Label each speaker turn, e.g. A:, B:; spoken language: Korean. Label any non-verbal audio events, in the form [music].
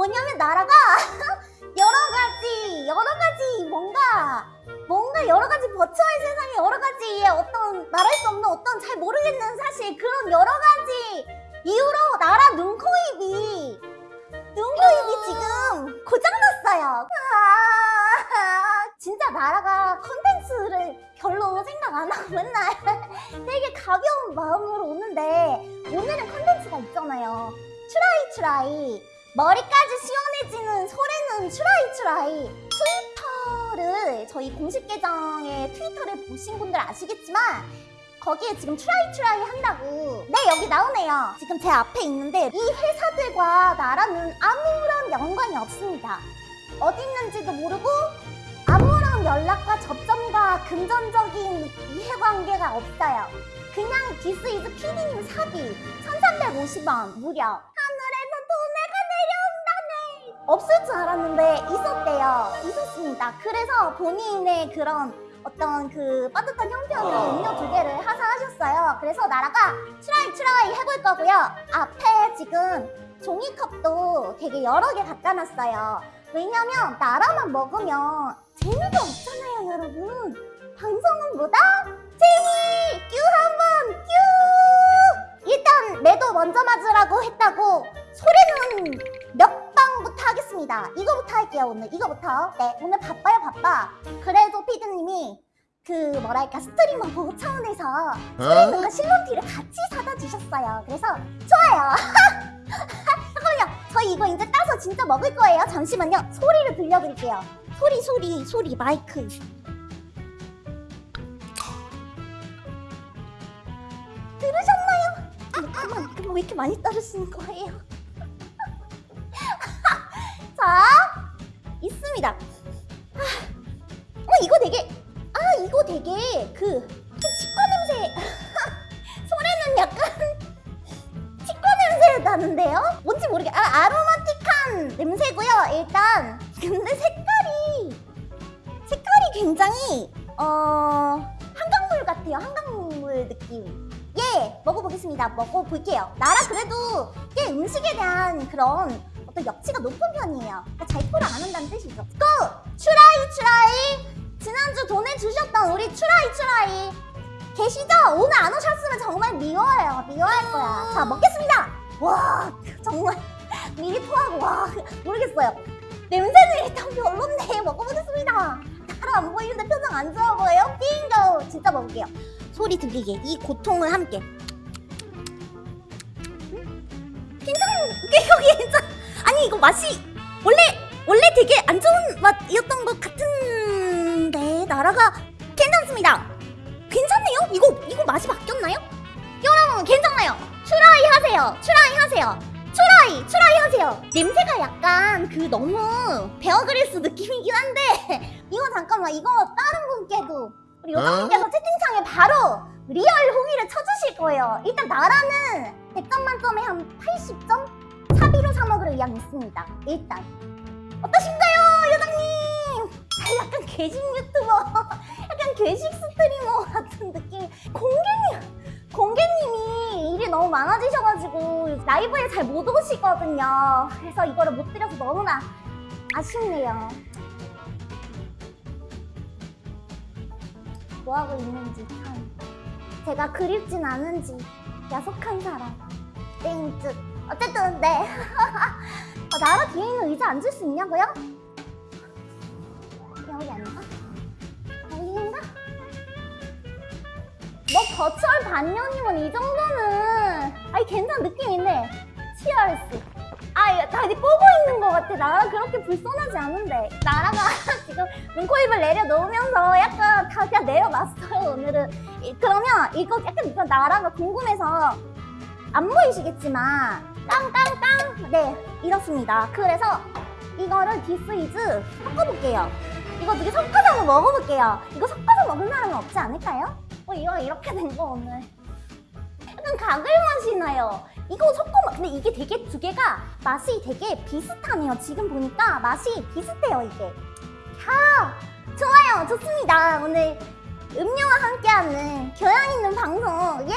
A: 뭐냐면 나라가 [laughs] 여러가지 여러가지 뭔가 뭔가 여러가지 버추어의 세상에 여러가지 어떤 말할 수 없는 어떤 잘 모르겠는 사실 그런 여러가지 이유로 나라 눈코입이 눈코입이 어. 지금 고장났어요. 아, 진짜 나라가 컨텐츠를 별로 생각 안 하고 맨날 [laughs] 되게 가벼운 마음으로 오는데 오늘은 컨텐츠가 있잖아요. try try. 머리까지 시원해지는 솔의눈 try try. 트위터를 저희 공식 계정의 트위터를 보신 분들 아시겠지만 거기에 지금 try try 한다고. 네 여기 나오네요. 지금 제 앞에 있는데 이 회사들과 나라는 아무런 연관이 없습니다. 어디 있는지도 모르고 아무런 연락과 접점과 금전적인 이해관계가 없어요. 그냥 This is 피디님 사비 1350원 무려 없을 줄 알았는데 있었대요 있었습니다 그래서 본인의 그런 어떤 그 빠듯한 형편으로 음료 두 개를 하사하셨어요. 그래서 나라가 try try 해볼 거고요. 앞에 지금 종이컵도 되게 여러 개 갖다 놨어요. 왜냐면 나라만 먹으면 재미가 없잖아요, 여러분. 방송은 뭐다? 재미! 큐 한번 큐! 일단 매도 먼저 맞으라고 했다고 솔의눈 먼저 하겠습니다. 이거부터 할게요, 오늘. 이거부터. 네, 오늘 바빠요, 바빠. 그래도 피디님이 그 뭐랄까 스트리머 보호 차원에서 솔의눈과 실론티를 같이 사다 주셨어요. 그래서 좋아요. [laughs] 잠깐만요. 저희 이거 이제 따서 진짜 먹을 거예요. 잠시만요. 소리를 들려드릴게요. 소리, 소리, 소리, 마이크. 들으셨나요? 아, 그만, 그만 왜 이렇게 많이 따르시는 거예요? 자, 있습니다. 아, 어, 이거 되게, 아, 이거 되게 그, 그 치과 냄새. [laughs] 소리는 약간 치과 냄새 나는데요? 뭔지 모르게, 아, 아로마틱한 냄새고요, 일단. 근데 색깔이, 색깔이 굉장히, 어, 한강물 같아요, 한강물 느낌. 예, 먹어보겠습니다. 먹어볼게요. 나라 그래도 꽤 음식에 대한 그런 어떤 역치가 높은 편이에요. 그러니까 잘 토를 안 한다는 뜻이죠. 고! 추라이 추라이! 지난주 보내주셨던 우리 추라이 추라이 계시죠? 오늘 안 오셨으면 정말 미워해요. 미워할 거야. 자, 먹겠습니다. 와, 정말 [laughs] 미리 토하고 와, 모르겠어요. 냄새는 일단 별론데 [laughs] 먹어보겠습니다. 나라 안 보이는데 표정 안 좋아 보여요? 빙고! 진짜 먹을게요. 소리 들리게 이 고통을 함께 괜찮은 이거 괜찮 [laughs] 아니 이거 맛이 원래 원래 되게 안 좋은 맛이었던 것 같은데 나라가 괜찮습니다. 괜찮네요? 이거 이거 맛이 바뀌었나요? 여러분 괜찮아요. try 하세요. try 하세요. try try 하세요. 냄새가 약간 그 너무 베어그릴스 느낌이긴 한데 [laughs] 이거 잠깐만 이거 다른 분께도 우리 요정님께서 채팅창에 바로 리얼 후기를 쳐주실 거예요. 일단 나라는 100점 만점에 한 80점? 사비로 사 먹을 의향 있습니다. 일단 어떠신가요, 요정님? 아, 약간 괴식 유튜버, [laughs] 약간 괴식 스트리머 같은 느낌. 공개님, 공개님이 일이 너무 많아지셔가지고 라이브에 잘 못 오시거든요. 그래서 이거를 못 드려서 너무나 아쉽네요. 뭐하고 있는지 참 제가 그립진 않은지 야속한 사람 땡뜻 어쨌든 네 아, [laughs] 나라 뒤에 있는 의자 앉을 수 있냐고요? 여기 앉아? 여기인가? 뭐 버추얼 반년이면 이 정도는 아니 괜찮은 느낌인데 치얼스 아, 야, 다리 뽀고 있는 것 같아. 나라 그렇게 불손하지 않은데. 나라가 [laughs] 지금 눈코입을 내려놓으면서 약간 다 그냥 내려놨어요, 오늘은. 이- 그러면 이거 약간 이거 나라가 궁금해서 안 보이시겠지만 깡깡깡 네 이렇습니다. 그래서 이거를 This is 섞어볼게요. 이거 되게 섞어서 먹어볼게요. 이거 섞어서 먹은 사람은 없지 않을까요? 어, 이거 이렇게 된 거 오늘. 약간 가글 맛이 나요. 이거 섞어 먹 근데 이게 되게 두 개가 맛이 되게 비슷하네요. 지금 보니까 맛이 비슷해요, 이게. 자, 좋아요. 좋습니다. 오늘 음료와 함께하는 교양 있는 방송. 예!